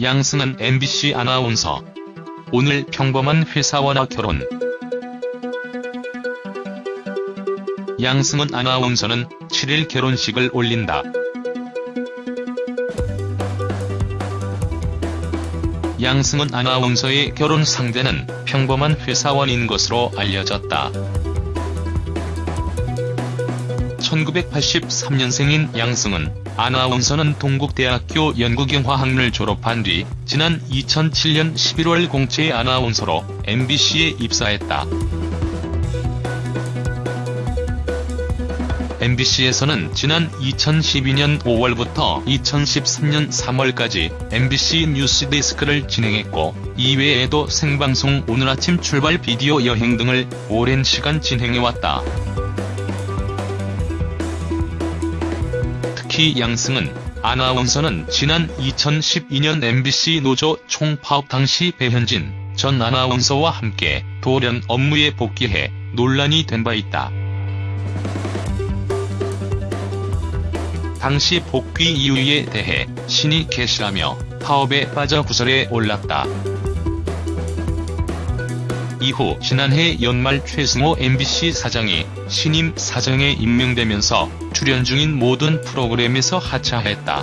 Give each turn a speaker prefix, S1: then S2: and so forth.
S1: 양승은 MBC 아나운서. 오늘 평범한 회사원과 결혼. 양승은 아나운서는 7일 결혼식을 올린다. 양승은 아나운서의 결혼 상대는 평범한 회사원인 것으로 알려졌다. 1983년생인 양승은 아나운서는 동국대학교 연구경화학을 졸업한 뒤 지난 2007년 11월 공채 아나운서로 MBC에 입사했다. MBC에서는 지난 2012년 5월부터 2013년 3월까지 MBC 뉴스데스크를 진행했고 이외에도 생방송 오늘 아침 출발 비디오 여행 등을 오랜 시간 진행해왔다. 양승은 아나운서는 지난 2012년 MBC 노조 총파업 당시 배현진 전 아나운서와 함께 돌연 업무에 복귀해 논란이 된 바 있다. 당시 복귀 이유에 대해 신이 계시라며 파업에 빠져 구설에 올랐다. 이후 지난해 연말 최승호 MBC 사장이 신임 사장에 임명되면서 출연 중인 모든 프로그램에서 하차했다.